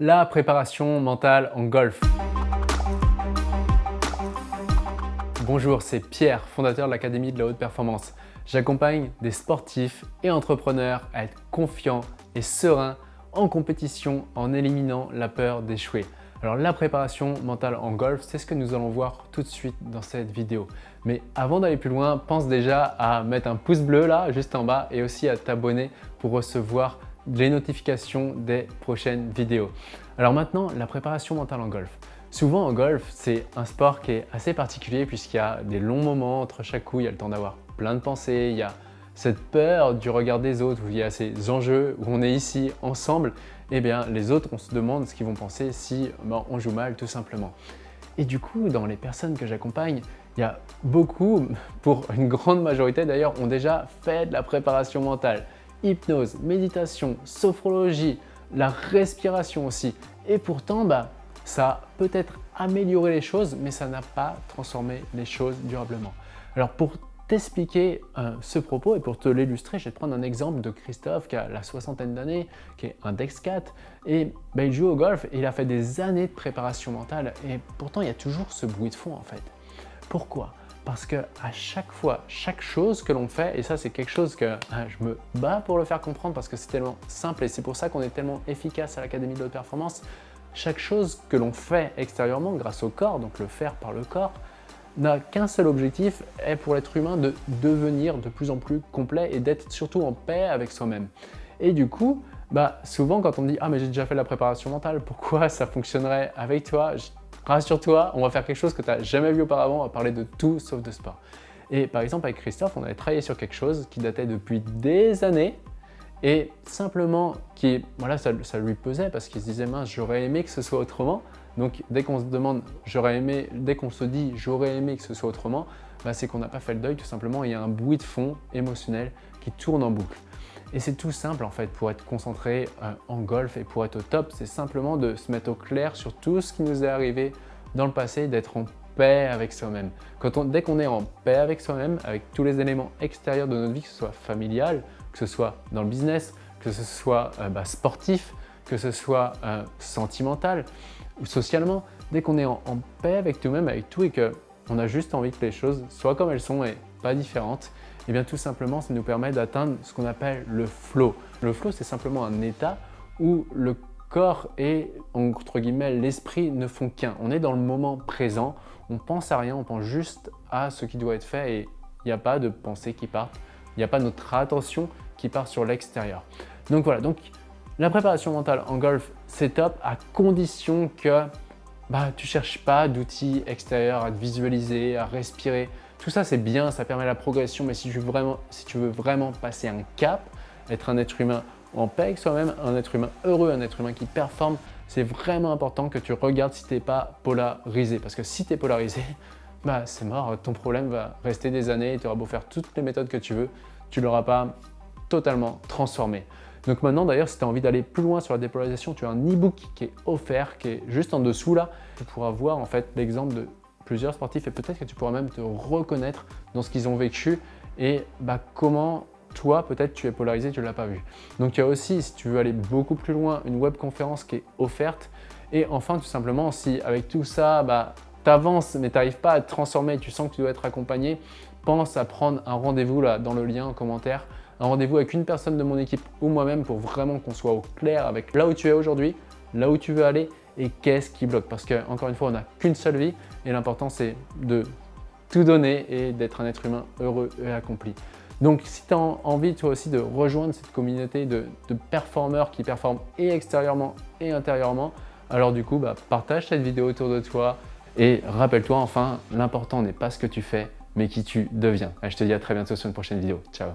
la préparation mentale en golf. Bonjour, c'est Pierre, fondateur de l'Académie de la Haute Performance. J'accompagne des sportifs et entrepreneurs à être confiants et sereins en compétition en éliminant la peur d'échouer. Alors la préparation mentale en golf, c'est ce que nous allons voir tout de suite dans cette vidéo. Mais avant d'aller plus loin, pense déjà à mettre un pouce bleu là, juste en bas, et aussi à t'abonner pour recevoir les notifications des prochaines vidéos. Alors maintenant, la préparation mentale en golf. Souvent en golf, c'est un sport qui est assez particulier puisqu'il y a des longs moments entre chaque coup, il y a le temps d'avoir plein de pensées, il y a cette peur du regard des autres, où il y a ces enjeux, où on est ici ensemble, eh bien les autres, on se demande ce qu'ils vont penser si ben, on joue mal tout simplement. Et du coup, dans les personnes que j'accompagne, il y a beaucoup, pour une grande majorité d'ailleurs, ont déjà fait de la préparation mentale hypnose, méditation, sophrologie, la respiration aussi. Et pourtant, bah, ça a peut-être amélioré les choses, mais ça n'a pas transformé les choses durablement. Alors pour t'expliquer euh, ce propos et pour te l'illustrer, je vais te prendre un exemple de Christophe qui a la soixantaine d'années, qui est un Dex 4 et bah, il joue au golf et il a fait des années de préparation mentale et pourtant il y a toujours ce bruit de fond en fait. Pourquoi? Parce que à chaque fois, chaque chose que l'on fait, et ça c'est quelque chose que hein, je me bats pour le faire comprendre parce que c'est tellement simple et c'est pour ça qu'on est tellement efficace à l'Académie de haute performance, chaque chose que l'on fait extérieurement grâce au corps, donc le faire par le corps, n'a qu'un seul objectif, est pour l'être humain de devenir de plus en plus complet et d'être surtout en paix avec soi-même. Et du coup, bah, souvent quand on dit « Ah mais j'ai déjà fait la préparation mentale, pourquoi ça fonctionnerait avec toi ?» Rassure-toi, on va faire quelque chose que tu n'as jamais vu auparavant, on va parler de tout sauf de sport. Et par exemple, avec Christophe, on avait travaillé sur quelque chose qui datait depuis des années et simplement qui, voilà, ça, lui pesait parce qu'il se disait mince, j'aurais aimé que ce soit autrement. Donc dès qu'on se demande j'aurais aimé, dès qu'on se dit j'aurais aimé que ce soit autrement, bah, c'est qu'on n'a pas fait le deuil tout simplement. Il y a un bruit de fond émotionnel qui tourne en boucle. Et c'est tout simple en fait pour être concentré euh, en golf et pour être au top, c'est simplement de se mettre au clair sur tout ce qui nous est arrivé dans le passé, d'être en paix avec soi-même. Dès qu'on est en paix avec soi-même, avec tous les éléments extérieurs de notre vie, que ce soit familial, que ce soit dans le business, que ce soit euh, bah, sportif, que ce soit euh, sentimental ou socialement, dès qu'on est en, paix avec nous-mêmes, avec tout et qu'on a juste envie que les choses soient comme elles sont et pas différentes, eh bien tout simplement, ça nous permet d'atteindre ce qu'on appelle le flow. Le flow, c'est simplement un état où le corps et, entre guillemets, l'esprit ne font qu'un. On est dans le moment présent, on pense à rien, on pense juste à ce qui doit être fait et il n'y a pas de pensée qui part, il n'y a pas notre attention qui part sur l'extérieur. Donc voilà, donc la préparation mentale en golf, c'est top à condition que bah, tu cherches pas d'outils extérieurs à te visualiser, à respirer. Tout ça, c'est bien, ça permet la progression, mais si tu, veux vraiment, passer un cap, être un être humain en paix avec soi-même, un être humain heureux, un être humain qui performe, c'est vraiment important que tu regardes si tu n'es pas polarisé. Parce que si tu es polarisé, bah, c'est mort, ton problème va rester des années et tu auras beau faire toutes les méthodes que tu veux, tu ne l'auras pas totalement transformé. Donc maintenant d'ailleurs, si tu as envie d'aller plus loin sur la dépolarisation, tu as un e-book qui est offert, qui est juste en dessous là. Tu pourras voir en fait l'exemple de plusieurs sportifs et peut-être que tu pourras même te reconnaître dans ce qu'ils ont vécu et bah, comment toi, peut-être tu es polarisé, tu ne l'as pas vu. Donc il y a aussi, si tu veux aller beaucoup plus loin, une webconférence qui est offerte. Et enfin, tout simplement, si avec tout ça, bah, tu avances mais tu n'arrives pas à te transformer, tu sens que tu dois être accompagné, pense à prendre un rendez-vous là dans le lien en commentaire un rendez-vous avec une personne de mon équipe ou moi-même pour vraiment qu'on soit au clair avec là où tu es aujourd'hui, là où tu veux aller et qu'est-ce qui bloque? Parce qu'encore une fois, on n'a qu'une seule vie et l'important c'est de tout donner et d'être un être humain heureux et accompli. Donc si tu as envie toi aussi de rejoindre cette communauté de, performeurs qui performent et extérieurement et intérieurement, alors du coup, bah, partage cette vidéo autour de toi et rappelle-toi enfin, l'important n'est pas ce que tu fais, mais qui tu deviens. je te dis à très bientôt sur une prochaine vidéo. Ciao